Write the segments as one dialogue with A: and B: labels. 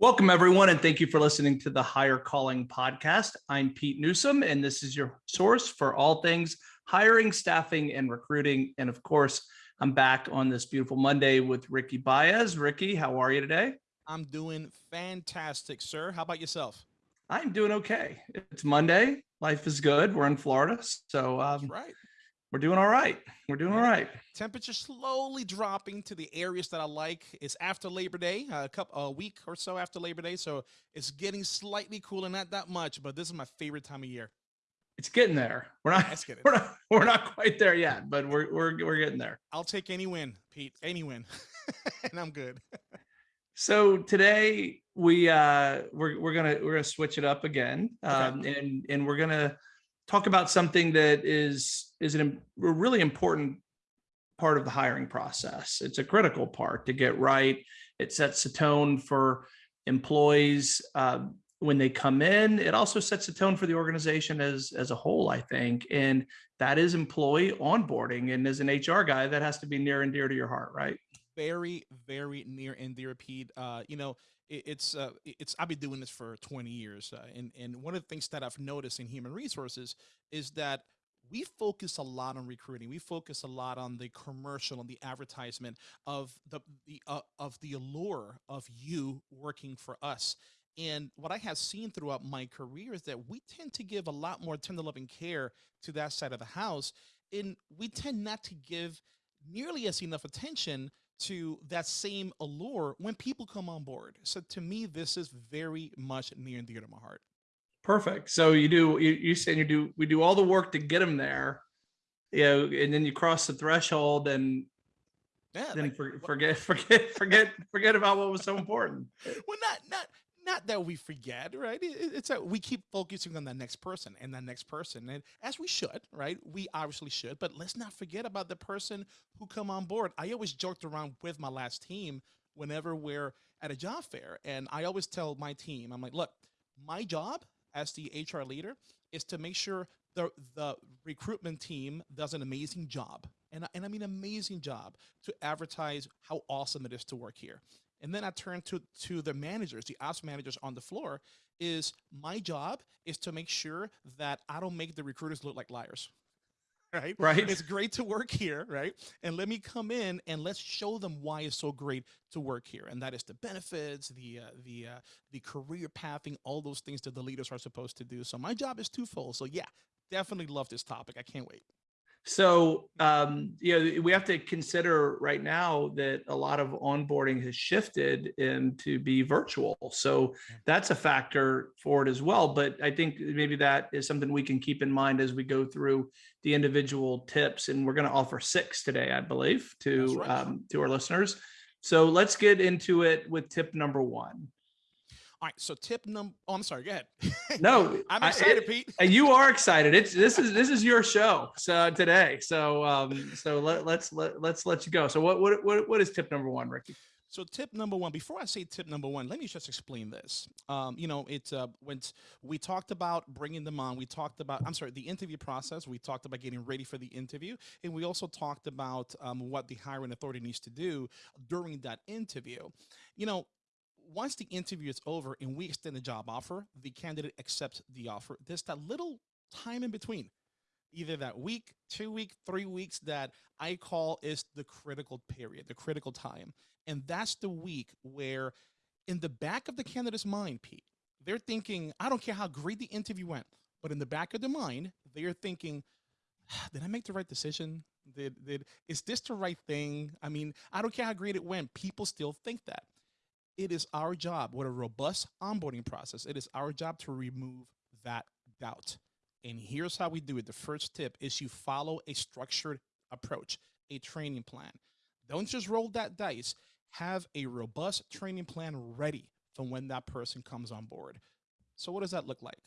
A: Welcome, everyone, and thank you for listening to the Hire Calling podcast. I'm Pete Newsome, and this is your source for all things hiring, staffing, and recruiting. And of course, I'm back on this beautiful Monday with Ricky Baez. Ricky, how are you today?
B: I'm doing fantastic, sir. How about yourself?
A: I'm doing okay. It's Monday. Life is good. We're in Florida, so um,
B: right
A: we're doing all right. We're doing all right.
B: Temperature slowly dropping to the areas that I like. It's after Labor Day, a couple a week or so after Labor Day, so it's getting slightly cooler, not that much, but this is my favorite time of year.
A: It's getting there. We're not. It's getting. We're not. We're not quite there yet, but we're we're we're getting there.
B: I'll take any win, Pete. Any win, and I'm good.
A: so today we uh we're we're gonna we're gonna switch it up again, um, okay. and and we're gonna talk about something that is is an, a really important part of the hiring process. It's a critical part to get right. It sets the tone for employees uh, when they come in. It also sets the tone for the organization as as a whole, I think, and that is employee onboarding. And as an HR guy, that has to be near and dear to your heart, right?
B: Very, very near and dear, Pete. Uh, you know, it's uh, it's I've been doing this for 20 years, uh, and and one of the things that I've noticed in human resources is that we focus a lot on recruiting. We focus a lot on the commercial and the advertisement of the the uh, of the allure of you working for us. And what I have seen throughout my career is that we tend to give a lot more tender loving care to that side of the house, and we tend not to give nearly as enough attention to that same allure when people come on board. So to me, this is very much near and dear to my heart.
A: Perfect. So you do, you, you said you do, we do all the work to get them there, you know, and then you cross the threshold and yeah, then like, for, forget, forget, forget, forget about what was so important.
B: Well, not, not, not that we forget, right? It's that we keep focusing on the next person and the next person, and as we should, right? We obviously should, but let's not forget about the person who come on board. I always joked around with my last team whenever we're at a job fair, and I always tell my team, I'm like, look, my job as the HR leader is to make sure the the recruitment team does an amazing job, and and I mean amazing job to advertise how awesome it is to work here. And then I turn to, to the managers, the ops managers on the floor, is my job is to make sure that I don't make the recruiters look like liars. Right.
A: Right.
B: It's great to work here. Right. And let me come in and let's show them why it's so great to work here. And that is the benefits, the, uh, the, uh, the career pathing, all those things that the leaders are supposed to do. So my job is twofold. So yeah, definitely love this topic. I can't wait.
A: So, um, you know, we have to consider right now that a lot of onboarding has shifted into be virtual. So that's a factor for it as well. But I think maybe that is something we can keep in mind as we go through the individual tips. And we're going to offer six today, I believe, to right. um, to our listeners. So let's get into it with tip number one.
B: All right. So tip number. Oh, I'm sorry. Go ahead.
A: No,
B: I'm excited, I,
A: Pete. You are excited. It's this is this is your show so today. So um so let, let's let let's let you go. So what what what what is tip number one, Ricky?
B: So tip number one, before I say tip number one, let me just explain this. Um, you know, it's uh, when we talked about bringing them on, we talked about, I'm sorry, the interview process. We talked about getting ready for the interview. And we also talked about um, what the hiring authority needs to do during that interview. You know, once the interview is over and we extend the job offer, the candidate accepts the offer. There's that little time in between, either that week, two week, three weeks that I call is the critical period, the critical time. And that's the week where in the back of the candidate's mind, Pete, they're thinking, I don't care how great the interview went, but in the back of their mind, they're thinking, ah, did I make the right decision? Did, did, is this the right thing? I mean, I don't care how great it went. People still think that it is our job with a robust onboarding process. It is our job to remove that doubt. And here's how we do it. The first tip is you follow a structured approach, a training plan. Don't just roll that dice. Have a robust training plan ready for when that person comes on board. So what does that look like?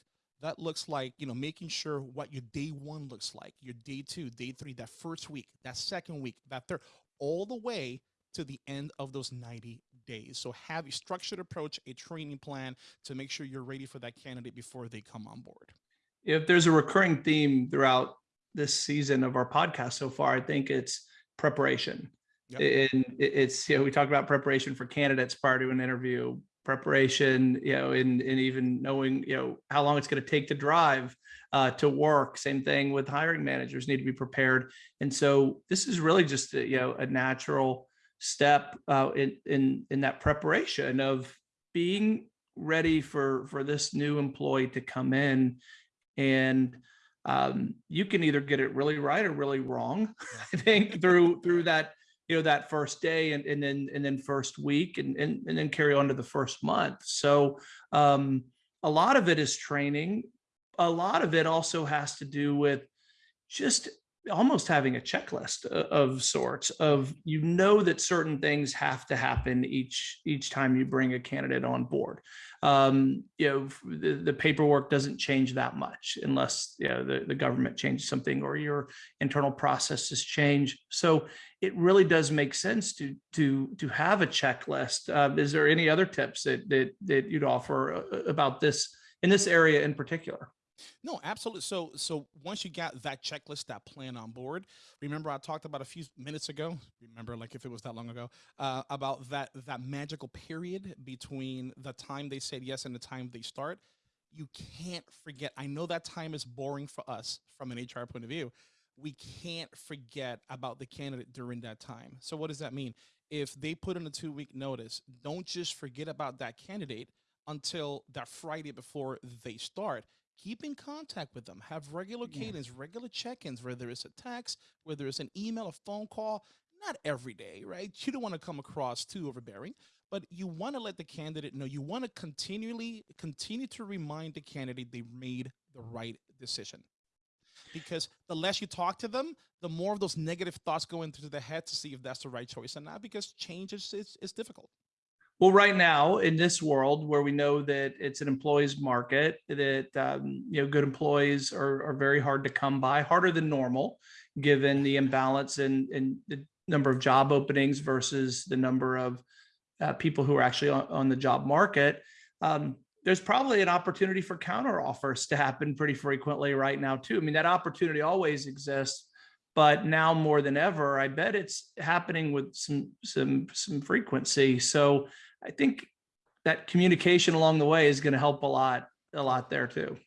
B: That looks like, you know, making sure what your day one looks like, your day two, day three, that first week, that second week, that third, all the way to the end of those 90 days. So have a structured approach, a training plan to make sure you're ready for that candidate before they come on board.
A: If there's a recurring theme throughout this season of our podcast so far, I think it's preparation. Yep. And it's, you know, we talk about preparation for candidates prior to an interview. preparation, you know, and, and even knowing, you know, how long it's going to take to drive uh, to work. Same thing with hiring managers need to be prepared. And so this is really just, a, you know, a natural step uh, in, in, in that preparation of being ready for, for this new employee to come in. And um, you can either get it really right or really wrong, I think through, through that you know that first day and, and then and then first week and, and and then carry on to the first month. So um a lot of it is training. A lot of it also has to do with just almost having a checklist of sorts of you know that certain things have to happen each each time you bring a candidate on board. Um you know the, the paperwork doesn't change that much unless you know the, the government changes something or your internal processes change. So it really does make sense to to to have a checklist. Uh, is there any other tips that that that you'd offer uh, about this in this area in particular
B: No, absolutely. So, so once you got that checklist, that plan on board, remember I talked about a few minutes ago. Remember, like if it was that long ago, uh, about that that magical period between the time they said yes and the time they start. You can't forget. I know that time is boring for us from an HR point of view. We can't forget about the candidate during that time. So, what does that mean? If they put in a two week notice, don't just forget about that candidate until that Friday before they start keep in contact with them. Have regular
A: Yeah.
B: cadence regular check-ins whether it's a text whether it's an email a phone call not every day right? You don't want to come across too overbearing but you want to let the candidate know. You want to continually continue to remind the candidate they made the right decision. Because the less you talk to them the more of those negative thoughts go into their head to see if that's the right choice or not because change is, is, is difficult
A: Well, right now in this world where we know that it's an employees market, that um, you know good employees are, are very hard to come by, harder than normal, given the imbalance in in the number of job openings versus the number of uh, people who are actually on, on the job market. Um, there's probably an opportunity for counter offers to happen pretty frequently right now too. I mean that opportunity always exists, but now more than ever, I bet it's happening with some some some frequency. So I think that communication along the way is going to help a lot, a lot there too.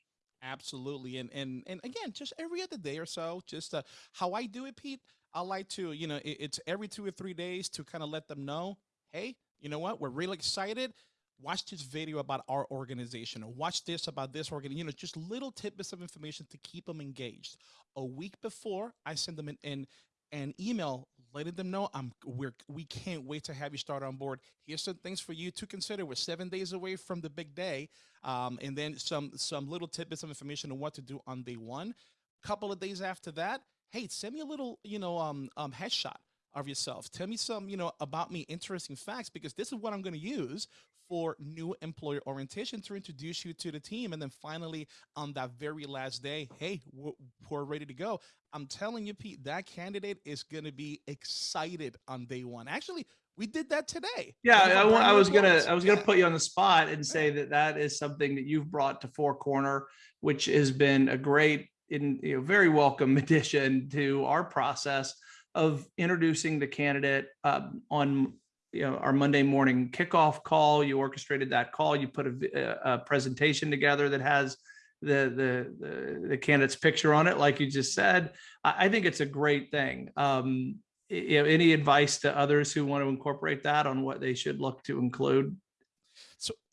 B: Absolutely. And and and again, just every other day or so, just uh, how I do it, Pete. I like to, you know, it, it's every two or three days to kind of let them know, hey, you know what, we're really excited. Watch this video about our organization, or watch this about this organ. You know, just little tidbits of information to keep them engaged. A week before, I send them an an, an email letting them know I'm we're we can't wait to have you start on board. Here's some things for you to consider. We're seven days away from the big day um, and then some some little tidbits of information on what to do on day one. Couple of days after that, hey, send me a little, you know, um, um, headshot of yourself. Tell me some, you know, about me, interesting facts, because this is what I'm going to use for new employer orientation to introduce you to the team. And then finally, on that very last day, hey, we're, we're ready to go. I'm telling you, Pete, that candidate is going to be excited on day one. Actually, we did that today.
A: Yeah, I,
B: our
A: wa-
B: brand
A: I was gonna. I was gonna put you on the spot and say that that is something that you've brought to Four Corner, which has been a great, in you know, very welcome addition to our process of introducing the candidate um, on you know our Monday morning kickoff call. You orchestrated that call. You put a, a, a presentation together that has the, the the the candidate's picture on it, like you just said. I, I think it's a great thing. Um, you know, any advice to others who want to incorporate that on what they should look to include?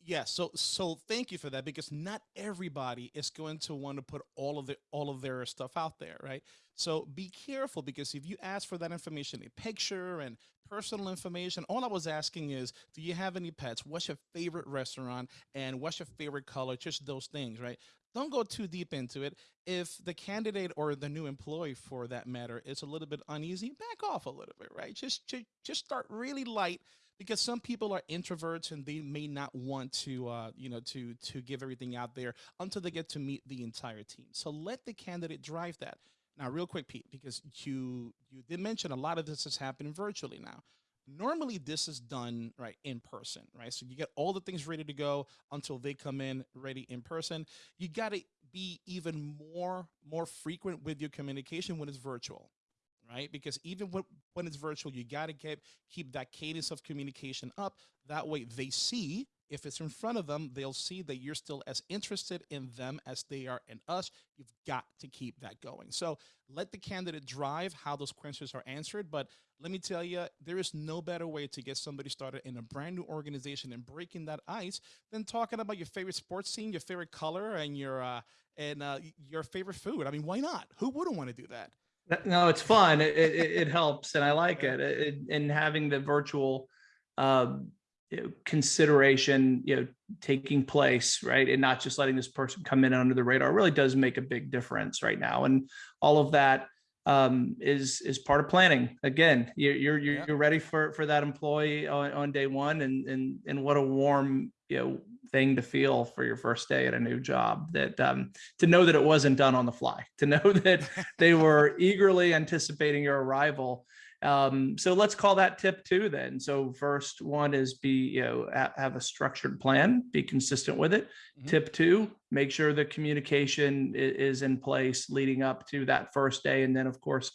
B: Yeah, so so thank you for that because not everybody is going to want to put all of the all of their stuff out there, right? So be careful because if you ask for that information, a picture and personal information, all I was asking is, do you have any pets? What's your favorite restaurant? And what's your favorite color? Just those things, right? Don't go too deep into it. If the candidate or the new employee, for that matter, is a little bit uneasy, back off a little bit, right? Just just, just start really light because some people are introverts and they may not want to uh, you know to to give everything out there until they get to meet the entire team. So let the candidate drive that. Now real quick pete because you you did mention a lot of this is happening virtually now. Normally this is done right in person right? So you get all the things ready to go until they come in ready in person. You got to be even more more frequent with your communication when it's virtual right? Because even when, when it's virtual, you got to keep keep that cadence of communication up. That way, they see If it's in front of them, they'll see that you're still as interested in them as they are in us. You've got to keep that going. So let the candidate drive how those questions are answered. But let me tell you, there is no better way to get somebody started in a brand new organization and breaking that ice than talking about your favorite sports team, your favorite color, and your uh, and uh, your favorite food. I mean, why not? Who wouldn't want to do that?
A: No, it's fun. It, it, it helps, and I like it. it. And having the virtual know, consideration, you know, taking place, right, and not just letting this person come in under the radar really does make a big difference right now. And all of that um, is is part of planning. Again, you're you're you're,
B: Yeah.
A: ready for for that employee on, on day one, and and and what a warm you know thing to feel for your first day at a new job. That um, to know that it wasn't done on the fly, to know that they were eagerly anticipating your arrival. Um, so let's call that tip two then. So first one is be, you know, ha- have a structured plan, be consistent with it.
B: Mhm.
A: Tip two, make sure the communication is in place leading up to that first day. And then of course,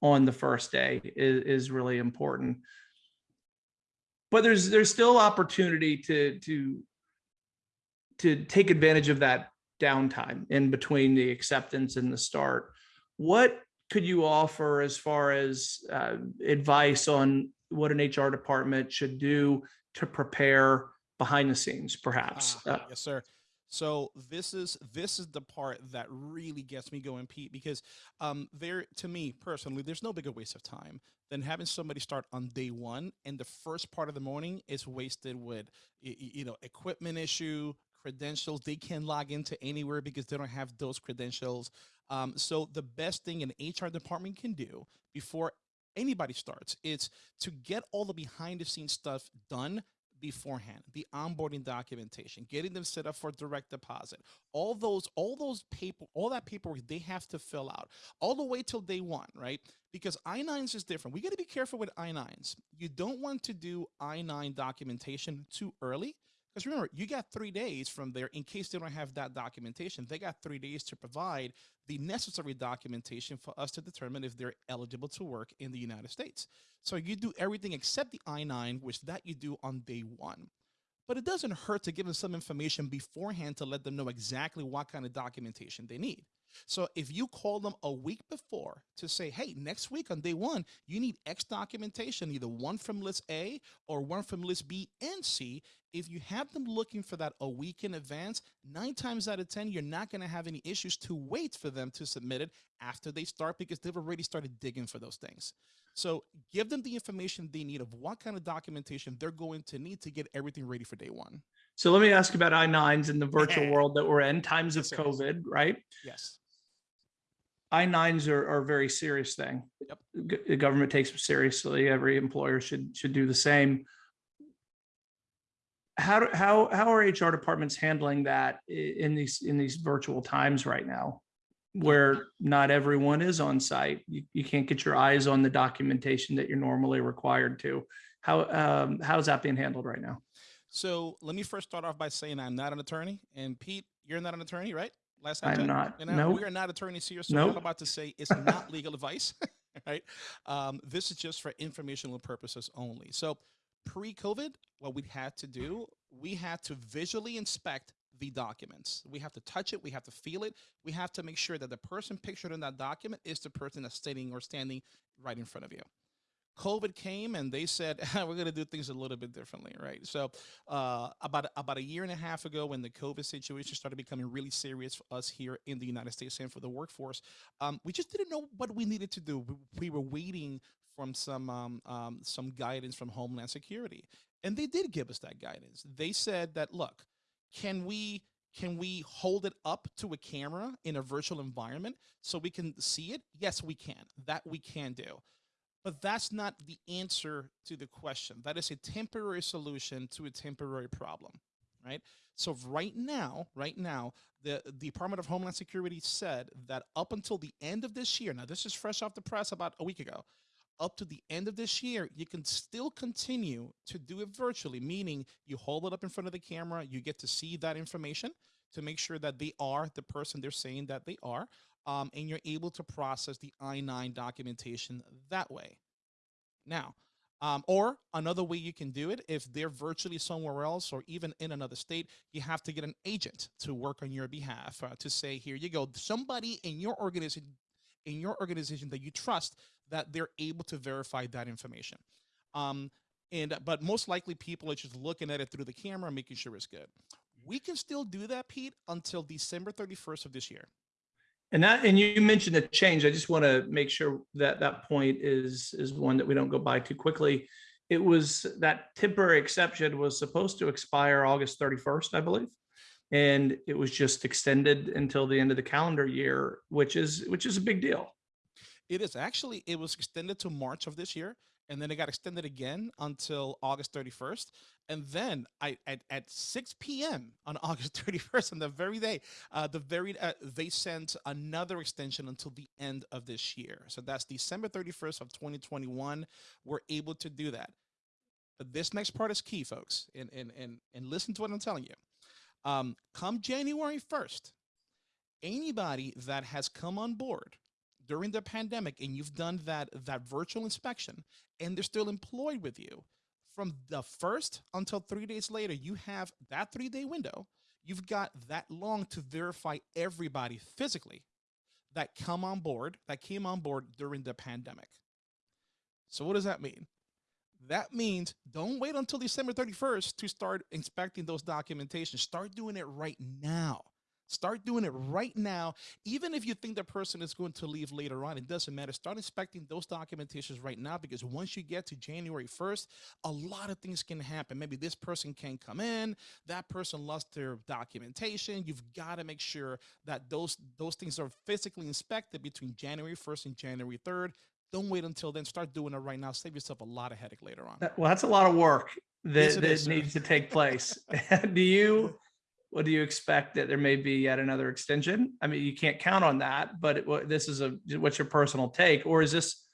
A: on the first day is, is really important. But there's, there's still opportunity to, to, to take advantage of that downtime in between the acceptance and the start. What could you offer as far as uh, advice on what an HR department should do to prepare behind the scenes, perhaps?
B: Ah,
A: Uh,
B: yes, sir. So this is this is the part that really gets me going, Pete, because um, there, to me personally, there's no bigger waste of time than having somebody start on day one, and the first part of the morning is wasted with, you know, equipment issue, credentials. They can't log into anywhere because they don't have those credentials. Um, so the best thing an HR department can do before anybody starts is to get all the behind the scenes stuff done beforehand the onboarding documentation getting them set up for direct deposit all those all those paper all that paperwork they have to fill out all the way till day one right because I-9s is different we got to be careful with I-9s you don't want to do I-9 documentation too early because remember you got three days from there in case they don't have that documentation they got three days to provide the necessary documentation for us to determine if they're eligible to work in the united states so you do everything except the I-9, which that you do on day one. But it doesn't hurt to give them some information beforehand to let them know exactly what kind of documentation they need. So if you call them a week before to say, hey, next week on day one, you need X documentation, either one from list A or one from list B and C. If you have them looking for that a week in advance, nine times out of 10, you're not going to have any issues to wait for them to submit it after they start because they've already started digging for those things. So give them the information they need of what kind of documentation they're going to need to get everything ready for day one.
A: So let me ask about I-9s in the virtual world that we're in, times of. COVID, right?
B: Yes.
A: I-9s are, are a very serious thing.
B: Yep.
A: The government takes them seriously. Every employer should, should do the same. How, do- how, how are HR departments handling that in these, in these virtual times right now? Where not everyone is on site. You, you can't get your eyes on the documentation that you're normally required to. How, um, how's that being handled right now?
B: So let me first start off by saying I'm not an attorney. And Pete, you're not an attorney, right? Last time
A: I'm not, no.
B: we are not attorneys here, so what I'm about to say it's not legal advice, right? Um, this is just for informational purposes only. So pre-COVID, what we had to do, we had to visually inspect the documents. We have to touch it, we have to feel it, we have to make sure that the person pictured in that document is the person that's sitting or standing right in front of you. COVID came and they said we're going to do things a little bit differently, right? So uh, about about a year and a half ago, when the COVID situation started becoming really serious for us here in the United States and for the workforce, um, we just didn't know what we needed to do. We, we were waiting from some um, um, some guidance from Homeland Security, and they did give us that guidance. They said that look, can we can we hold it up to a camera in a virtual environment so we can see it? Yes, we can. That we can do. But that's not the answer to the question. That is a temporary solution to a temporary problem, right? So right now, right now, the, the Department of Homeland Security said that up until the end of this year, now this is fresh off the press about a week ago, up to the end of this year, you can still continue to do it virtually, meaning you hold it up in front of the camera, you get to see that information to make sure that they are the person they're saying that they are um, and you're able to process the I-9 documentation that way. Now, Um, or another way you can do it, if they're virtually somewhere else or even in another state, you have to get an agent to work on your behalf uh, to say, here you go, somebody in your organization, in your organization that you trust, that they're able to verify that information. Um, and but most likely people are just looking at it through the camera, making sure it's good. We can still do that, Pete, until December 31st of this year.
A: And that, and you mentioned a change. I just want to make sure that that point is, is one that we don't go by too quickly. It was that temporary exception was supposed to expire August 31st, I believe. And it was just extended until the end of the calendar year, which is, which is a big deal.
B: It is actually, it was extended to March of this year and then it got extended again until August 31st. And then I at, at 6 p.m. on August 31st, on the very day, uh, the very uh, they sent another extension until the end of this year. So that's December 31st of 2021. We're able to do that. But this next part is key, folks, and and and and listen to what I'm telling you. Um, come January 1st, anybody that has come on board during the pandemic and you've done that that virtual inspection and they're still employed with you from the first until three days later you have that three day window. You've got that long to verify everybody physically that come on board that came on board during the pandemic. So what does that mean? That means don't wait until december 31st to start inspecting those documentation start doing it right now Start doing it right now. Even if you think the person is going to leave later on, it doesn't matter. Start inspecting those documentations right now because once you get to January 1st, a lot of things can happen. Maybe this person can't come in, that person lost their documentation. You've got to make sure that those those things are physically inspected between January 1st and January 3rd. Don't wait until then. Start doing it right now. Save yourself a lot of headache later on.
A: Well, that's a lot of work that,
B: Yes,
A: that
B: is,
A: needs to take place. Do you, what do you expect that there may be yet another extension? I mean, you can't count on that, but it, this is a, what's your personal take? Or is this,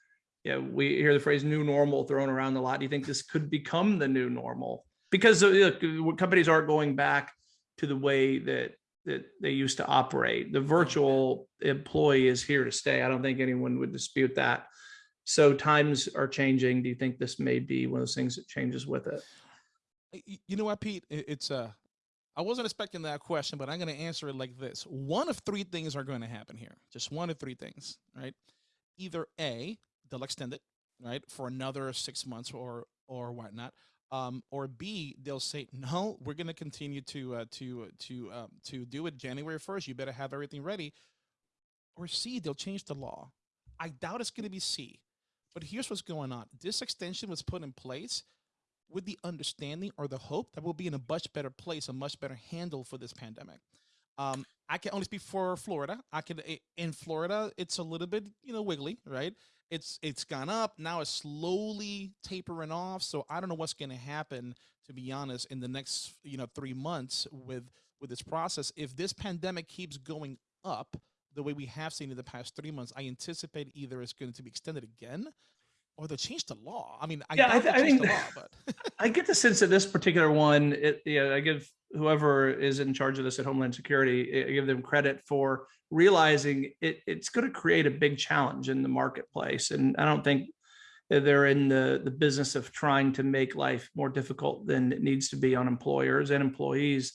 A: you know, we hear the phrase new normal thrown around a lot. Do you think this could become the new normal? Because uh, look, companies aren't going back to the way that, that they used to operate. The virtual employee is here to stay. I don't think anyone would dispute that. So times are changing. Do you think this may be one of those things that changes with it?
B: You know what, Pete? It- It's uh I wasn't expecting that question, but I'm going to answer it like this. One of three things are going to happen here. Just one of three things, right? Either A, they'll extend it, right, for another six months or or whatnot. Um, or B, they'll say, no, we're going to continue to uh, to to um, to do it January 1st. You better have everything ready. Or C, they'll change the law. I doubt it's going to be C. But here's what's going on. This extension was put in place with the understanding or the hope that we'll be in a much better place, a much better handle for this pandemic. Um, I can only speak for Florida. I can in Florida, it's a little bit you know wiggly, right? It's it's gone up now. It's slowly tapering off. So I don't know what's going to happen, to be honest, in the next you know three months with with this process. If this pandemic keeps going up the way we have seen in the past three months, I anticipate either it's going to be extended again, or they'll change the law. I mean, I,
A: Yeah, I th- I
B: change the
A: think-
B: law, but
A: I get the sense that this particular one, it, yeah, I give whoever is in charge of this at Homeland Security, I give them credit for realizing it, it's going to create a big challenge in the marketplace. And I don't think they're in the, the business of trying to make life more difficult than it needs to be on employers and employees.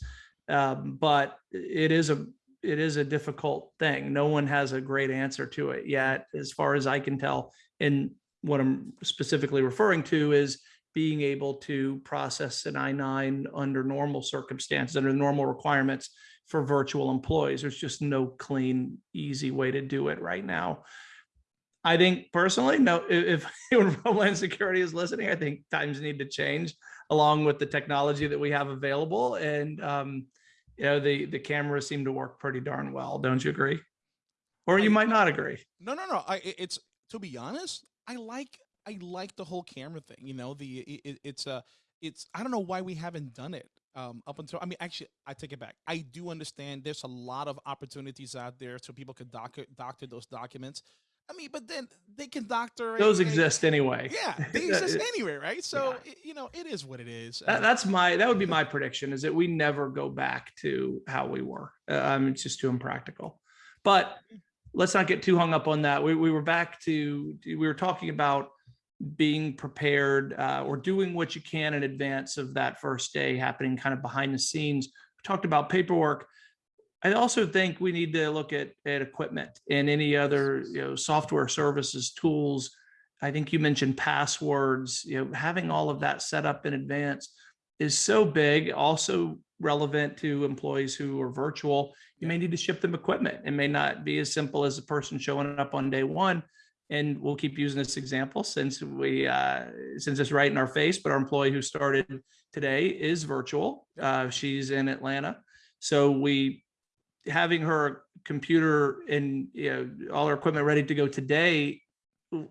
A: Um, but it is a, it is a difficult thing. No one has a great answer to it yet, as far as I can tell. And what I'm specifically referring to is being able to process an I-9 under normal circumstances, under normal requirements for virtual employees. There's just no clean, easy way to do it right now. I think personally, no, if, if Homeland Security is listening, I think times need to change along with the technology that we have available. And, um, you know, the, the cameras seem to work pretty darn well. Don't you agree? Or you
B: I-
A: might not agree.
B: No, no, no. I- it's to be honest, I like I like the whole camera thing. You know, the it, it- it's uh it's I don't know why we haven't done it um up until I mean actually I take it back. I do understand there's a lot of opportunities out there so people could doctor doctor those documents. I mean, but then they can doctor
A: Those
B: a-
A: exist anyway.
B: Yeah, they exist anyway, right? So i- you know, it is what it is.
A: That, that's my, that would be my prediction is that we never go back to how we were. Uh, it's just too impractical. But let's not get too hung up on that. We, we were back to, we were talking about being prepared uh, or doing what you can in advance of that first day happening kind of behind the scenes. We talked about paperwork. I also think we need to look at, at equipment and any other, you know, software services, tools. I think you mentioned passwords, you know, having all of that set up in advance is so big, also relevant to employees who are virtual. You may need to ship them equipment. It may not be as simple as a person showing up on day one. And we'll keep using this example since we, uh, since it's right in our face, but our employee who started today is virtual. Uh, she's in Atlanta. So we having her computer and you know all her equipment ready to go today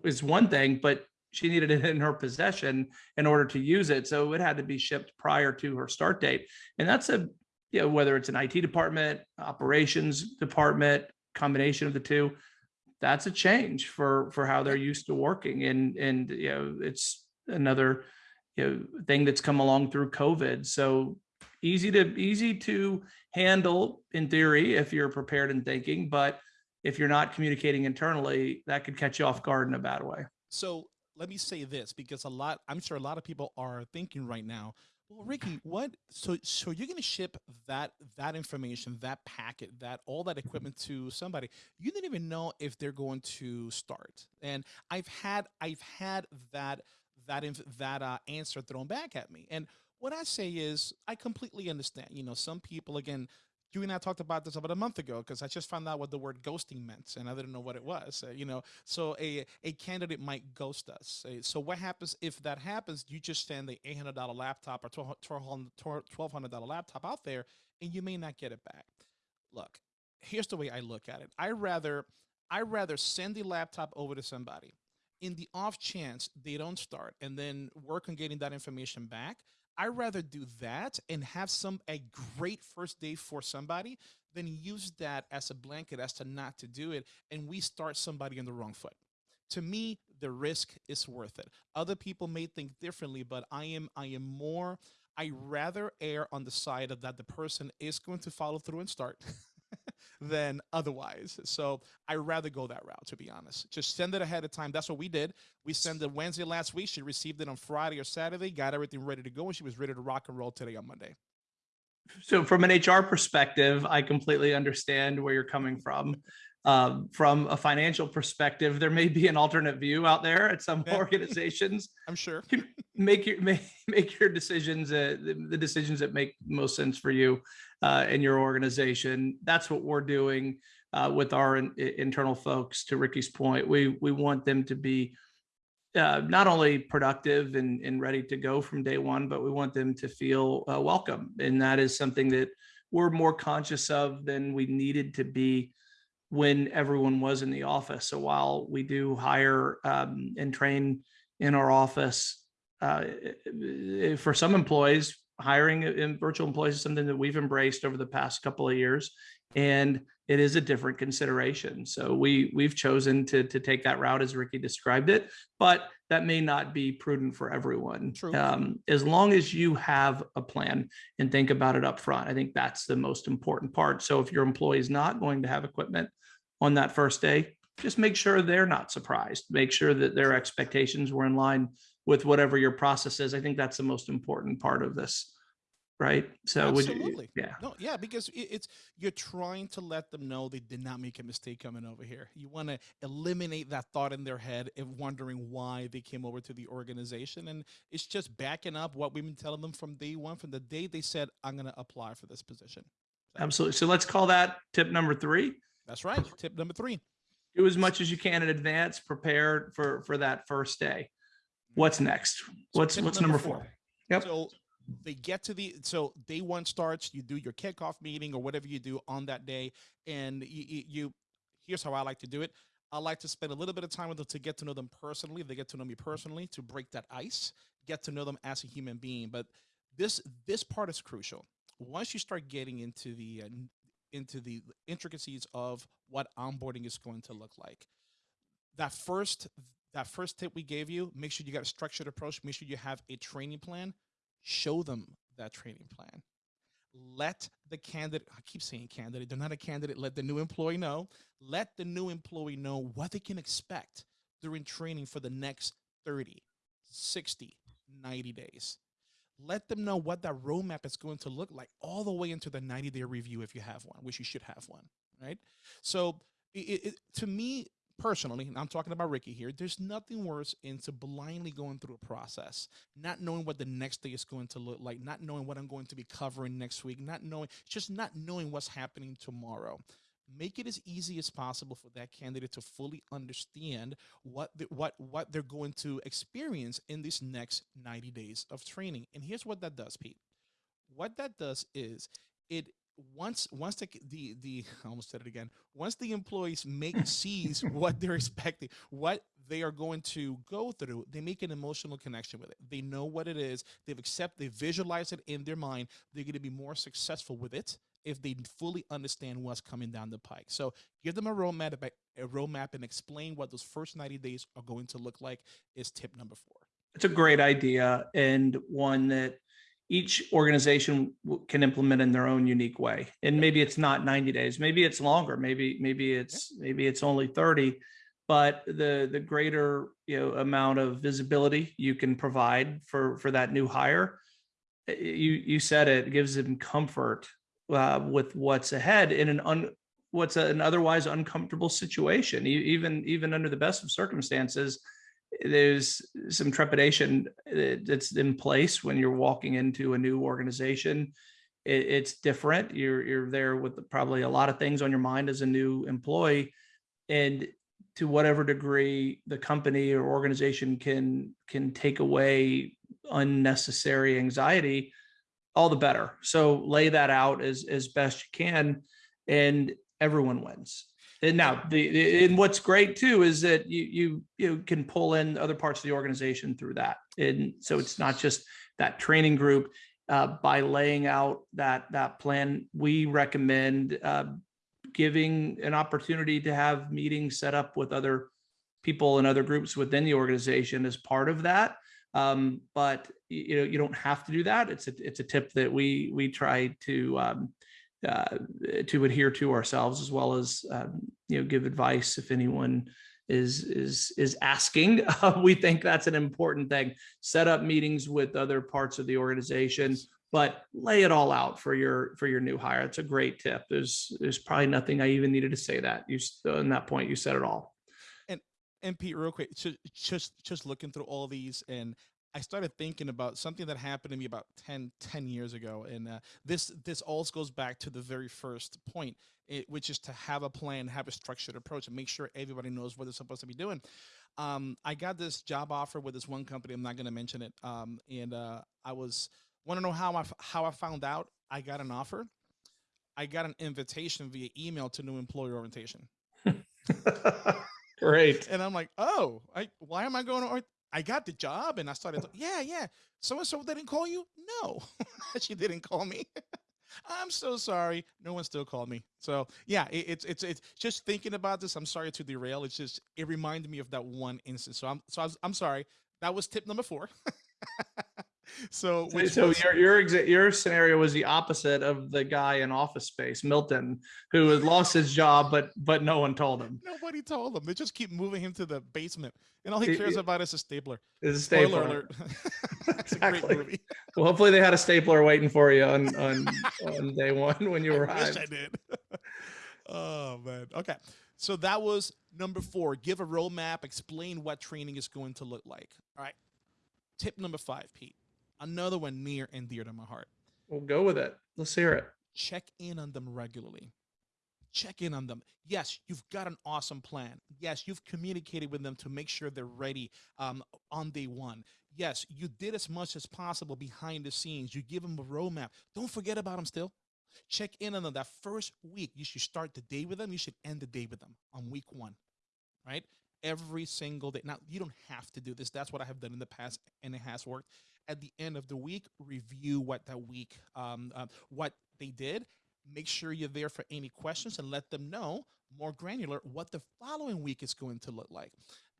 A: is one thing, but she needed it in her possession in order to use it. So it had to be shipped prior to her start date. And that's a, you know, whether it's an IT department, operations department, combination of the two, that's a change for for how they're used to working. And and you know, it's another you know thing that's come along through COVID. So easy to easy to handle in theory if you're prepared and thinking, but if you're not communicating internally, that could catch you off guard in a bad way.
B: So let me say this because a lot, I'm sure a lot of people are thinking right now, well, Ricky, what? So, so you're going to ship that that information, that packet, that all that equipment to somebody. You didn't even know if they're going to start. And I've had I've had that that that uh, answer thrown back at me. And what I say is, I completely understand. You know, some people again you and I talked about this about a month ago because I just found out what the word ghosting meant and I didn't know what it was. Uh, you know, so a a candidate might ghost us. Uh, so what happens if that happens? You just send the eight hundred dollar laptop or twelve hundred dollar laptop out there, and you may not get it back. Look, here's the way I look at it. I rather I rather send the laptop over to somebody in the off chance they don't start and then work on getting that information back I rather do that and have some a great first day for somebody than use that as a blanket as to not to do it and we start somebody on the wrong foot. To me, the risk is worth it. Other people may think differently, but I am I am more I rather err on the side of that the person is going to follow through and start than otherwise. So I rather go that route, to be honest. Just send it ahead of time. That's what we did. We sent it Wednesday last week. She received it on Friday or Saturday, got everything ready to go, and she was ready to rock and roll today on Monday.
A: So from an HR perspective, I completely understand where you're coming from. Um, from a financial perspective, there may be an alternate view out there at some yeah. organizations.
B: I'm sure.
A: make your make, make your decisions, uh, the, the, decisions that make most sense for you uh, and your organization. That's what we're doing uh, with our in, internal folks. To Ricky's point, we we want them to be uh, not only productive and, and ready to go from day one, but we want them to feel uh, welcome. And that is something that we're more conscious of than we needed to be when everyone was in the office. So while we do hire um, and train in our office, uh, for some employees, hiring in virtual employees is something that we've embraced over the past couple of years, and it is a different consideration. So we we've chosen to to take that route as Ricky described it, but that may not be prudent for everyone.
B: True.
A: Um, as long as you have a plan and think about it up front, I think that's the most important part. So if your employee is not going to have equipment, on that first day, just make sure they're not surprised. Make sure that their expectations were in line with whatever your process is. I think that's the most important part of this. Right. So
B: absolutely.
A: You, yeah.
B: No, yeah, because it's you're trying to let them know they did not make a mistake coming over here. You want to eliminate that thought in their head of wondering why they came over to the organization. And it's just backing up what we've been telling them from day one, from the day they said, I'm gonna apply for this position.
A: So. Absolutely. So let's call that tip number three
B: that's right. Tip number three.
A: Do as much as you can in advance. Prepare for for that first day. What's next? What's so what's number, number four? four?
B: Yep. So they get to the so day one starts. You do your kickoff meeting or whatever you do on that day, and you, you here's how I like to do it. I like to spend a little bit of time with them to get to know them personally. If they get to know me personally, to break that ice, get to know them as a human being. But this this part is crucial. Once you start getting into the uh, into the intricacies of what onboarding is going to look like. That first that first tip we gave you, make sure you got a structured approach, make sure you have a training plan, show them that training plan. Let the candidate, I keep saying candidate, they're not a candidate, let the new employee know. Let the new employee know what they can expect during training for the next 30, 60, 90 days. Let them know what that roadmap is going to look like all the way into the 90 day review if you have one, which you should have one, right? So, it, it, to me personally, and I'm talking about Ricky here, there's nothing worse into blindly going through a process, not knowing what the next day is going to look like, not knowing what I'm going to be covering next week, not knowing, just not knowing what's happening tomorrow. Make it as easy as possible for that candidate to fully understand what the, what what they're going to experience in these next 90 days of training. And here's what that does pete. What that does is it once once the the, the I almost said it again once the employees make sees what they're expecting what they are going to go through they make an emotional connection with it they know what it is they've accept they visualize it in their mind they're going to be more successful with it if they fully understand what's coming down the pike. So give them a roadmap, a roadmap, and explain what those first 90 days are going to look like. Is tip number four.
A: It's a great idea and one that each organization can implement in their own unique way. And maybe it's not 90 days, maybe it's longer, maybe maybe it's maybe it's only 30. But the the greater you know amount of visibility you can provide for for that new hire, eh, you you said it, it gives them comfort uh, with what's ahead in an un, what's an otherwise uncomfortable situation. even even under the best of circumstances, there's some trepidation that's in place when you're walking into a new organization. It, it's different. You're you're there with probably a lot of things on your mind as a new employee, and to whatever degree the company or organization can can take away unnecessary anxiety all the better. So lay that out as as best you can, and everyone wins. And now the and what's great too is that you you you can pull in other parts of the organization through that. And so it's not just that training group. Uh, by laying out that that plan, we recommend uh, giving an opportunity to have meetings set up with other people and other groups within the organization as part of that um, but you know you don't have to do that. It's a it's a tip that we we try to um, uh, to adhere to ourselves as well as um, you know give advice if anyone is is is asking. Uh, we think that's an important thing. Set up meetings with other parts of the organization, but lay it all out for your for your new hire. It's a great tip. There's there's probably nothing I even needed to say that. You on that point you said it all
B: and and Pete, real quick, just just just looking through all these, and I started thinking about something that happened to me about 10, 10 years ago, and uh, this this also goes back to the very first point, it, which is to have a plan, have a structured approach, and make sure everybody knows what they're supposed to be doing. Um, I got this job offer with this one company. I'm not going to mention it, um, and uh, I was want to know how I how I found out I got an offer. I got an invitation via email to new employee orientation.
A: Great.
B: And I'm like, oh, I, why am I going to? I got the job, and I started. yeah, yeah. So and so didn't call you? No, she didn't call me. I'm so sorry. No one still called me. So yeah, it, it's it's it's just thinking about this. I'm sorry to derail. It's just it reminded me of that one instance. So I'm so was, I'm sorry. That was tip number four. so
A: so was, your your exa- your scenario was the opposite of the guy in Office Space, Milton, who had lost his job, but but no one told him.
B: Nobody told him. They just keep moving him to the basement, and all he cares it, about is a stapler.
A: Is a stapler. alert. exactly. Well, hopefully they had a stapler waiting for you on on, on day one when you arrived.
B: I I did. oh man. Okay. So that was number four. Give a roadmap. Explain what training is going to look like. All right. Tip number five, Pete another one near and dear to my heart.
A: We'll go with it. Let's hear it.
B: Check in on them regularly. Check in on them. Yes, you've got an awesome plan. Yes, you've communicated with them to make sure they're ready um, on day one. Yes, you did as much as possible behind the scenes. You give them a roadmap. Don't forget about them still. Check in on them that first week. You should start the day with them. You should end the day with them on week one, right? Every single day. Now, you don't have to do this. That's what I have done in the past, and it has worked at the end of the week, review what that week, um, uh, what they did. Make sure you're there for any questions and let them know more granular what the following week is going to look like.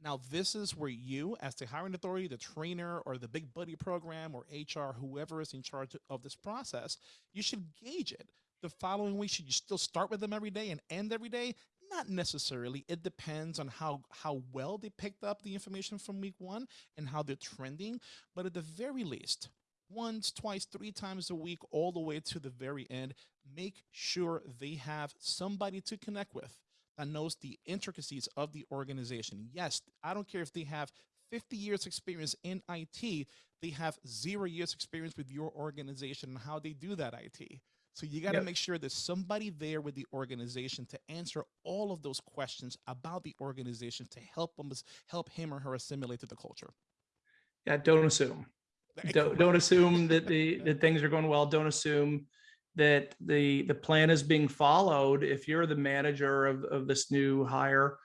B: Now, this is where you, as the hiring authority, the trainer, or the big buddy program, or HR, whoever is in charge of this process, you should gauge it. The following week, should you still start with them every day and end every day? Not necessarily. It depends on how how well they picked up the information from week one and how they're trending. But at the very least, once, twice, three times a week, all the way to the very end, make sure they have somebody to connect with that knows the intricacies of the organization. Yes, I don't care if they have 50 years experience in IT, they have zero years experience with your organization and how they do that IT. So you got to
A: Yep.
B: make sure there's somebody there with the organization to answer all of those questions about the organization to help them help him or her assimilate to the culture.
A: Yeah, don't assume. Don't, don't assume that the, that things are going well. Don't assume that the, the plan is being followed. If you're the manager of, of this new hire,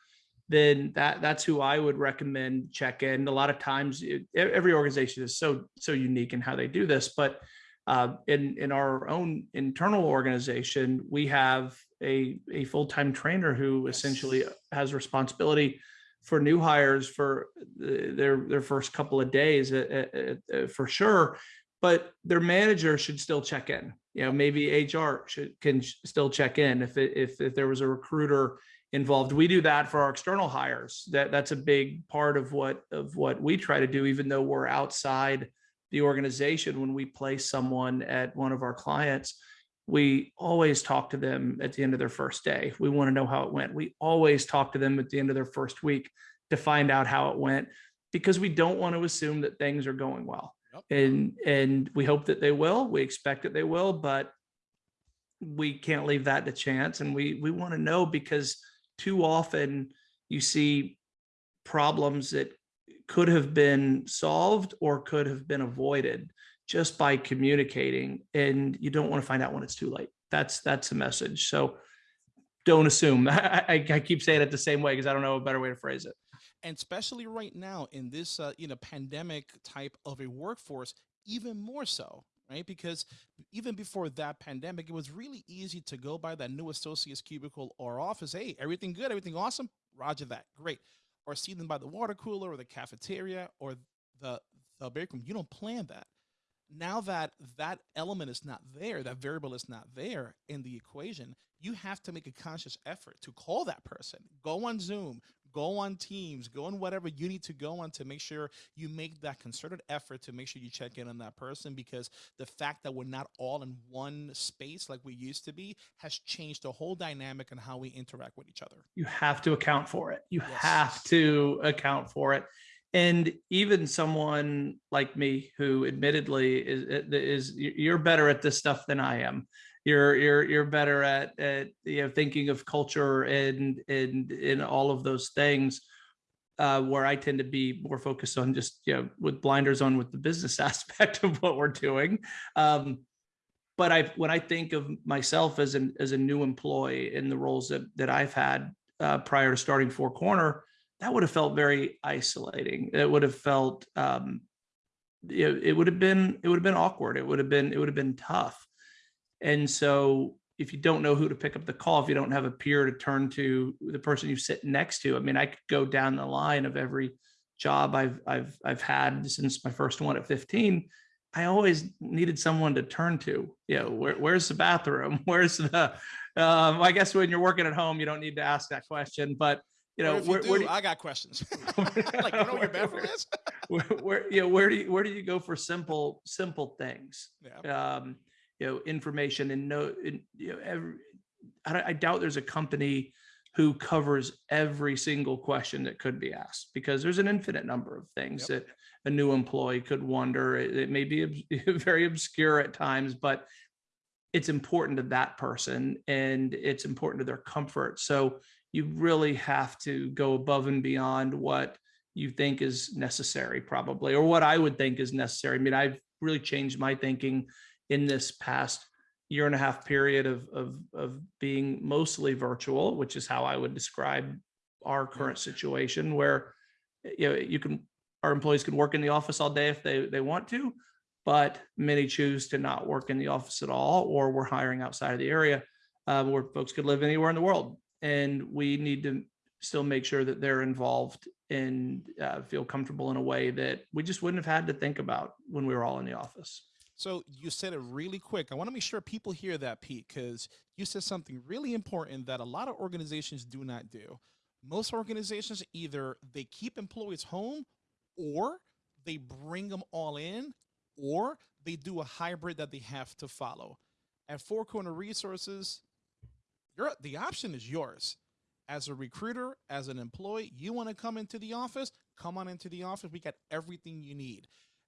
A: then that, that's who I would recommend check in. A lot of times, it- every organization is so, so unique in how they do this, but uh, in, in our own internal organization, we have a, a full-time trainer who essentially has responsibility for new hires for the- their their first couple of days uh, uh, uh, for sure. But their manager should still check in. You know maybe hr should can still check in if it, if if there was a recruiter involved. We do that for our external hires. That that's a big part of what of what we try to do even though we're outside the organization when we place someone at one of our clients we always talk to them at the end of their first day. We want to know how it went. We always talk to them at the end of their first week to find out how it went because we don't want to assume that things are going well.
B: Yep.
A: And and we hope that they will. We expect that they will, but we can't leave that to chance and we we want to know because too often you see problems that could have been solved or could have been avoided just by communicating and you don't want to find out when it's too late. That's that's the message. So don't assume. I, I, I keep saying it the same way because i don't know a better way to phrase it.
B: And especially right now in this uh, you know pandemic type of a workforce even more so right? Because even before that pandemic it was really easy to go by that new associate's cubicle or office hey everything good everything awesome? Roger that. Great or see them by the water cooler or the cafeteria or the the break room. You don't plan that. Now that that element is not there that variable is not there in the equation you have to make a conscious effort to call that person. Go on zoom go on teams go on whatever you need to go on to make sure you make that concerted effort to make sure you check in on that person because the fact that we're not all in one space like we used to be has changed the whole dynamic and how we interact with each other.
A: You have to account for it. You
B: Yes.
A: have to account for it. And even someone like me who admittedly is is you're better at this stuff than i am you're you're you're better at at you know thinking of culture and and in all of those things uh, where I tend to be more focused on just you know with blinders on with the business aspect of what we're doing. Um, but I when I think of myself as an as a new employee in the roles that that I've had uh, prior to starting Four Corner, that would have felt very isolating. It would have felt um, it, it would have been it would have been awkward. It would have been it would have been tough. And so if you don't know who to pick up the call, if you don't have a peer to turn to, the person you sit next to, I mean, I could go down the line of every job I've I've I've had since my first one at 15. I always needed someone to turn to. You know, where, where's the bathroom? Where's the? Um, I guess when you're working at home, you don't need to ask that question. But you know, where,
B: you
A: where
B: do,
A: do
B: I got questions like you know where your bathroom is
A: where, where you know where do you where do you go for simple simple things
B: yeah
A: um you know information and no and, you know every I, I doubt there's a company who covers every single question that could be asked because there's an infinite number of things that a new employee could wonder. It, it may be very obscure at times but it's important to that person and it's important to their comfort. So you really have to go above and beyond what you think is necessary probably or what i would think is necessary. I mean i've really changed my thinking in this past year and a half period of of of being mostly virtual which is how i would describe our current situation where you know you can our employees can work in the office all day if they they want to but many choose to not work in the office at all or we're hiring outside of the area uh, where folks could live anywhere in the world. And we need to still make sure that they're involved and uh, feel comfortable in a way that we just wouldn't have had to think about when we were all in the office
B: So you said it really quick. I want to make sure people hear that, Pete, because you said something really important that a lot of organizations do not do. Most organizations either they keep employees home or they bring them all in or they do a hybrid that they have to follow. At Four Corner Resources, you the option is yours. As a recruiter, as an employee, you want to come into the office, come on into the office. We got everything you need.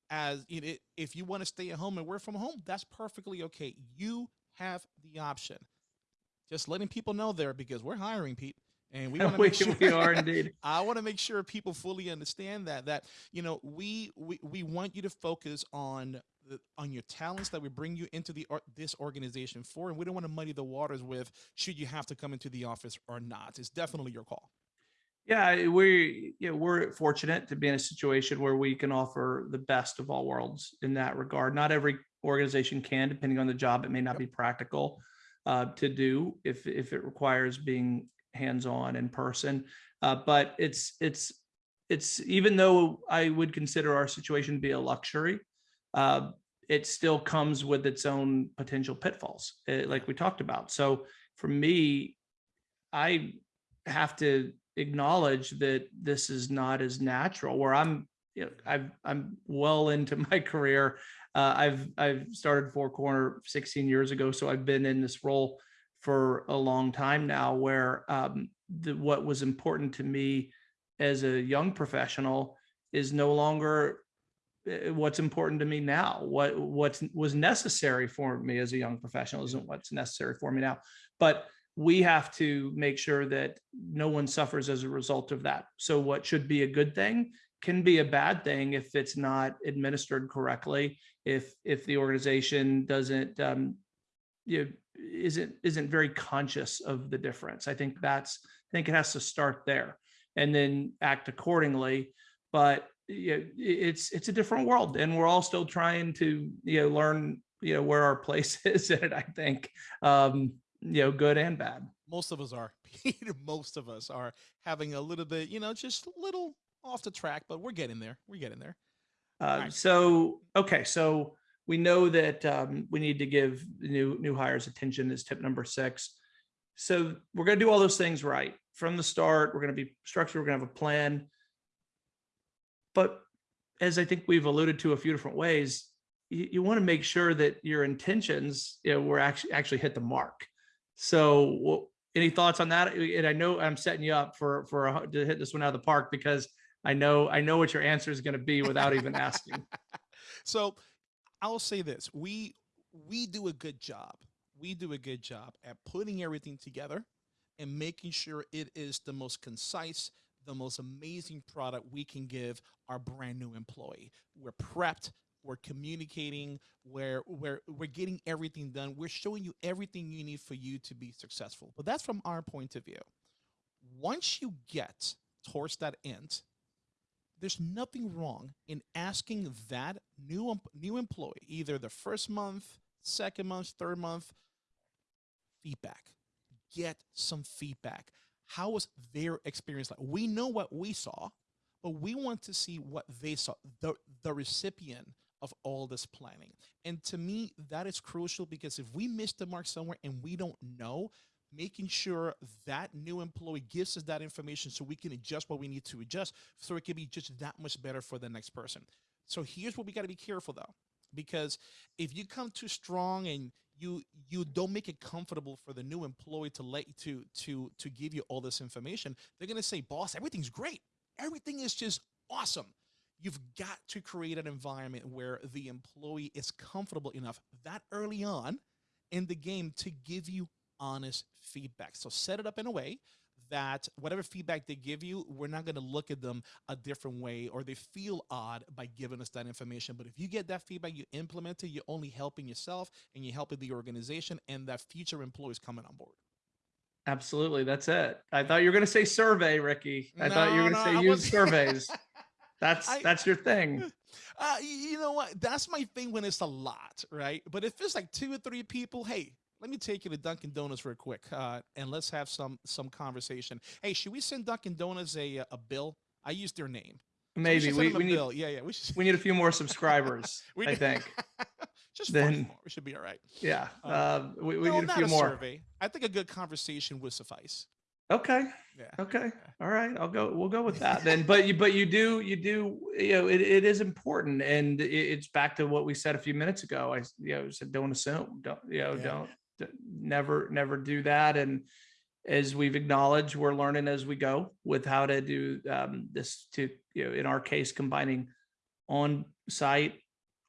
B: As it, if you want to stay at home and work from home, that's perfectly okay. You have the option. Just letting people know there because we're hiring Pete and we want to make sure
A: we are indeed.
B: I want to make sure people fully understand that that you know we we, we want you to focus on the, on your talents that we bring you into the this organization for and we don't want to muddy the waters with should you have to come into the office or not it's definitely your call
A: Yeah, we yeah, we're fortunate to be in a situation where we can offer the best of all worlds in that regard. Not every organization can, depending on the job, it may not
B: Yep.
A: be practical uh, to do if if it requires being hands-on in person. Uh, but it's it's it's even though I would consider our situation to be a luxury, uh, it still comes with its own potential pitfalls, eh, like we talked about. So for me, I have to acknowledge that this is not as natural where I'm, you know, I've, I'm well into my career. Uh, I've, I've started Four Corner 16 years ago. So I've been in this role for a long time now where um, the, what was important to me as a young professional is no longer uh, what's important to me now. What what was necessary for me as a young professional isn't what's necessary for me now. But we have to make sure that no one suffers as a result of that. So what should be a good thing can be a bad thing if it's not administered correctly. If if the organization doesn't um, you know, isn't isn't very conscious of the difference. I think that's I think it has to start there and then act accordingly. But you know, it's it's a different world, and we're all still trying to you know learn you know where our place is in it. I think um, you know good and bad.
B: most of us are Pete, most of us are having a little bit you know just a little off the track but we're getting there we're getting there
A: Uh,
B: Right.
A: So okay, so we know that um, we need to give new new hires attention is tip number six. So we're going to do all those things right from the start. We're going to be structured. We're going to have a plan. But as I think we've alluded to a few different ways, you, you want to make sure that your intentions, you know, were actually actually hit the mark. So, any thoughts on that? And I know I'm setting you up for for a, to hit this one out of the park because I know I know what your answer is going to be without even asking.
B: so i'll say this we we do a good job we do a good job at putting everything together and making sure it is the most concise the most amazing product we can give our brand new employee we're prepped we're communicating we're we're we're getting everything done. We're showing you everything you need for you to be successful. But that's from our point of view. Once you get towards that end there's nothing wrong in asking that new new employee either the first month second month third month feedback. Get some feedback. How was their experience like? We know what we saw but we want to see what they saw. The the recipient of all this planning and to me that is crucial because if we miss the mark somewhere and we don't know making sure that new employee gives us that information so we can adjust what we need to adjust so it can be just that much better for the next person. So here's what we got to be careful though, because if you come too strong and you you don't make it comfortable for the new employee to let to to to give you all this information, they're gonna say, "Boss, everything's great. Everything is just awesome." You've got to create an environment where the employee is comfortable enough that early on in the game to give you honest feedback. So set it up in a way that whatever feedback they give you, we're not going to look at them a different way or they feel odd by giving us that information. But if you get that feedback, you implement it, you're only helping yourself and you're helping the organization and that future employees coming on board.
A: Absolutely, that's it. I thought you were going to say survey, Ricky. I thought you were going to
B: no, I
A: say use
B: wasn't-
A: surveys. That's
B: I-
A: that's your thing.
B: Uh, you know what? That's my thing when it's a lot, right? But if it's like two or three people, hey, let me take you to Dunkin' Donuts real quick, uh, and let's have some some conversation. Hey, should we send Dunkin' Donuts a a bill? I use their name. So
A: Maybe
B: should send
A: we, we need
B: bill. Yeah, yeah. We should.
A: we need a few more subscribers.
B: We
A: I think.
B: Just
A: then-
B: more. We should be all right.
A: Yeah.
B: Um,
A: Um, we, we
B: no,
A: need a few
B: a
A: more.
B: survey. I think a good conversation would suffice.
A: Okay.
B: Yeah.
A: Okay. All right. I'll go. We'll go with that then. But you, but you do, you do, you know, it, it is important, and it, it's back to what we said a few minutes ago. I, you know, said don't assume, don't, you know,
B: Yeah.
A: don't, never, never do that. And as we've acknowledged, we're learning as we go with how to do um, this. To you know, in our case, combining on-site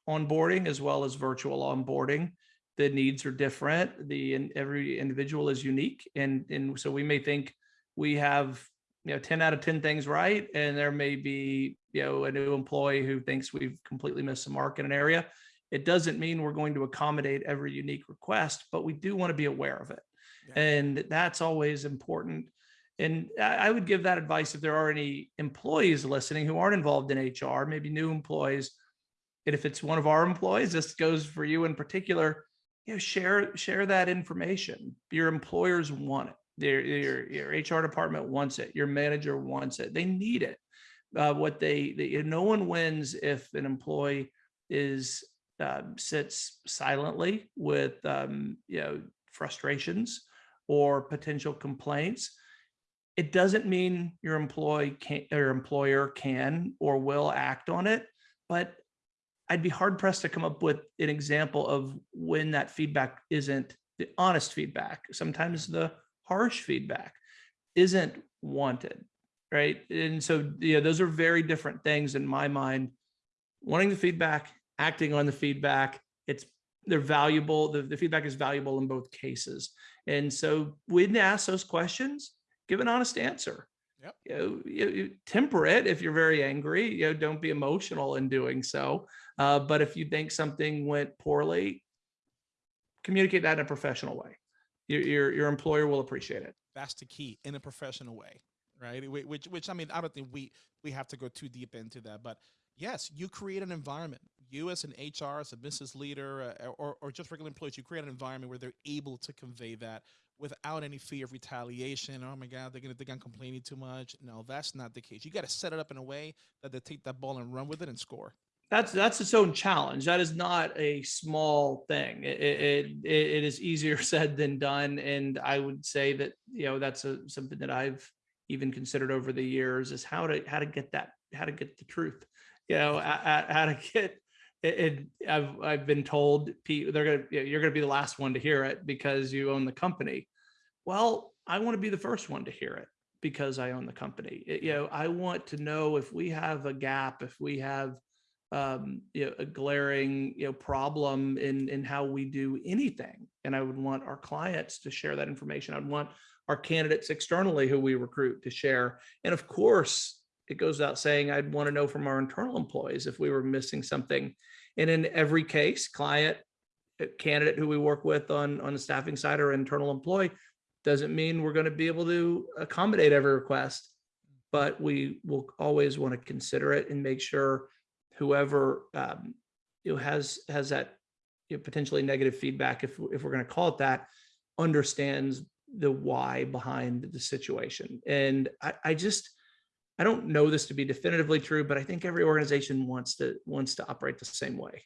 A: onboarding as well as virtual onboarding the needs are different. The and every individual is unique, and and so we may think we have you know 10 out of 10 things right, and there may be you know a new employee who thinks we've completely missed the mark in an area. It doesn't mean we're going to accommodate every unique request, but we do want to be aware of it,
B: Yeah.
A: and that's always important. And I I would give that advice if there are any employees listening who aren't involved in HR, maybe new employees. And if it's one of our employees, this goes for you in particular you know, share share that information. Your employers want it. Your your HR department wants it. Your manager wants it. They need it. Uh, what they, they no one wins if an employee is uh, sits silently with um, you know frustrations or potential complaints. It doesn't mean your employee can or employer can or will act on it, but I'd be hard pressed to come up with an example of when that feedback isn't the honest feedback. Sometimes the harsh feedback isn't wanted, right? And so, yeah, those are very different things in my mind. Wanting the feedback, acting on the feedback, it's they're valuable. The, the feedback is valuable in both cases. And so when to ask those questions, give an honest answer.
B: Yep.
A: You know, you, you temper it if you're very angry. You know, don't be emotional in doing so. Uh, but if you think something went poorly, communicate that in a professional way. Your, your, your employer will appreciate it.
B: That's the key in a professional way, right? Which, which I mean, I don't think we we have to go too deep into that, but yes, you create an environment. You as an HR, as a business leader, uh, or or just regular employees, you create an environment where they're able to convey that without any fear of retaliation. Oh my God, they're gonna think I'm complaining too much. No, that's not the case. You got to set it up in a way that they take that ball and run with it and score.
A: That's that's its own challenge. That is not a small thing. It it, it, is easier said than done, and I would say that you know that's a, something that I've even considered over the years is how to how to get that how to get the truth. You know, how to get it. it I've I've been told Pete they're gonna you're gonna be the last one to hear it because you own the company. Well, I want to be the first one to hear it because I own the company. It- you know, I want to know if we have a gap, if we have um, you know, a glaring, you know, problem in in how we do anything. And I would want our clients to share that information. I'd want our candidates externally who we recruit to share. And of course, it goes without saying, I'd want to know from our internal employees if we were missing something. And in every case, client, uh, candidate who we work with on on the staffing side or internal employee doesn't mean we're going to be able to accommodate every request, but we will always want to consider it and make sure whoever um, you know has has that you know, potentially negative feedback, if if we're going to call it that, understands the why behind the situation. And I, I just I don't know this to be definitively true, but I think every organization wants to wants to operate the same way.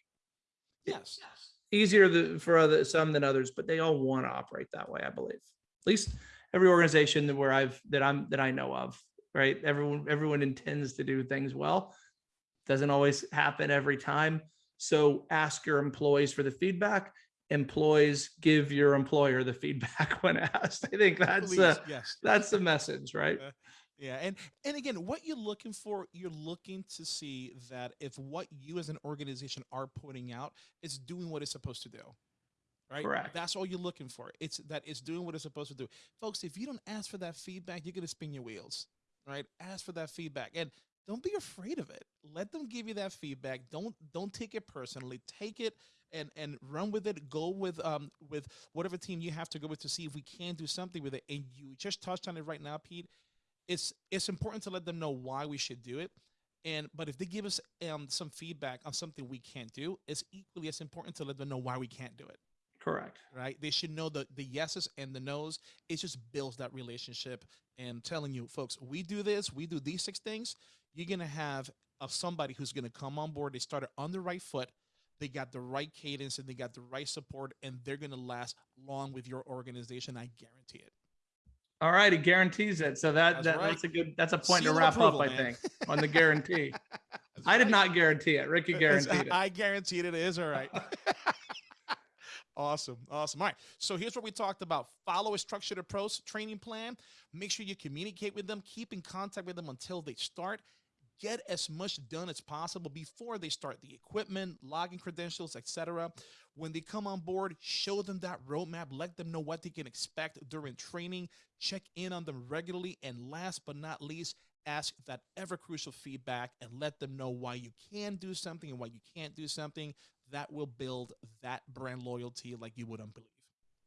B: Yes. yes.
A: Easier the, for other some than others, but they all want to operate that way. I believe, at least every organization that where I've that I'm that I know of. Right, everyone everyone intends to do things well doesn't always happen every time. So ask your employees for the feedback. Employees give your employer the feedback when asked. I think that's
B: Please,
A: uh,
B: yes.
A: that's the message, right?
B: Uh, Yeah, and and again, what you're looking for, you're looking to see that if what you as an organization are putting out is doing what it's supposed to do. Right?
A: Correct.
B: That's all you're looking for. It's that it's doing what it's supposed to do. Folks, if you don't ask for that feedback, you're gonna spin your wheels. Right? Ask for that feedback. And don't be afraid of it. Let them give you that feedback. Don't don't take it personally. Take it and and run with it. Go with um with whatever team you have to go with to see if we can do something with it. And you just touched on it right now, Pete it's it's important to let them know why we should do it. And but if they give us um, some feedback on something we can't do it's equally as important to let them know why we can't do it.
A: Correct.
B: right? They should know the the yeses and the nos. It just builds that relationship. And telling you folks we do this we do these six things you're gonna have of somebody who's gonna come on board. They started on the right foot. They got the right cadence and they got the right support and they're going to last long with your organization. I guarantee it
A: All right, he guarantees it. So that,
B: That's
A: that
B: right.
A: that's a good that's a point
B: Seal
A: to wrap
B: approval,
A: up, I think, on the guarantee. I did not guarantee it. Ricky guaranteed it.
B: I guaranteed it is all right. awesome. Awesome. All right. So here's what we talked about. Follow a structured approach training plan. Make sure you communicate with them. Keep in contact with them until they start. Get as much done as possible before they start the equipment, login credentials, etc. When they come on board, show them that roadmap. Let them know what they can expect during training. Check in on them regularly. And last but not least, ask that ever crucial feedback and let them know why you can do something and why you can't do something. That will build that brand loyalty like you wouldn't believe.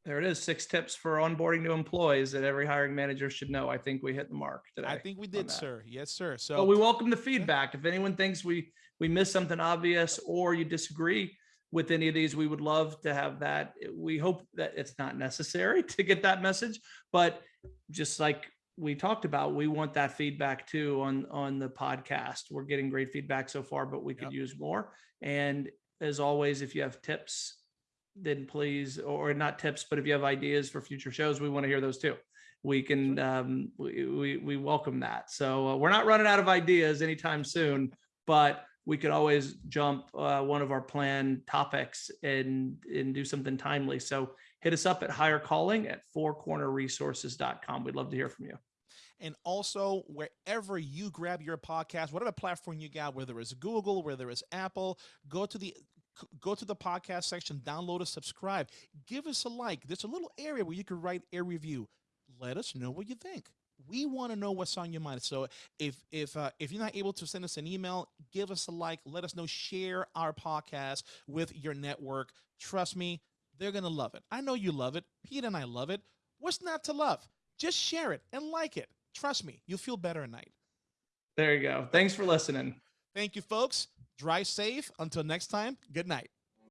A: There it is. Six tips for onboarding new employees that every hiring manager should know. I think we hit the mark today.
B: I think we did, sir. Yes, sir. So
A: But we welcome the feedback. If anyone thinks we we missed something obvious or you disagree with any of these, we would love to have that. We hope that it's not necessary to get that message, but just like we talked about, we want that feedback too on on the podcast. We're getting great feedback so far, but we could
B: Yep.
A: use more. And as always, if you have tips, then please, or not tips, but if you have ideas for future shows, we want to hear those too. We can, um, we, we, we welcome that. So uh, we're not running out of ideas anytime soon, but we could always jump uh, one of our planned topics and, and do something timely. So hit us up at Hire Calling at fourcornerresources.com. We'd love to hear from you.
B: And also, wherever you grab your podcast, whatever platform you got, whether it's Google, whether it's Apple, go to the go to the podcast section, download it, subscribe, give us a like. There's a little area where you can write a review. Let us know what you think. We want to know what's on your mind. So if if uh, if you're not able to send us an email, give us a like. Let us know. Share our podcast with your network. Trust me, they're gonna love it. I know you love it. Pete and I love it. What's not to love? Just share it and like it. Trust me, you'll feel better at night.
A: There you go. Thanks for listening.
B: Thank you, folks. Drive safe. Until next time, good night.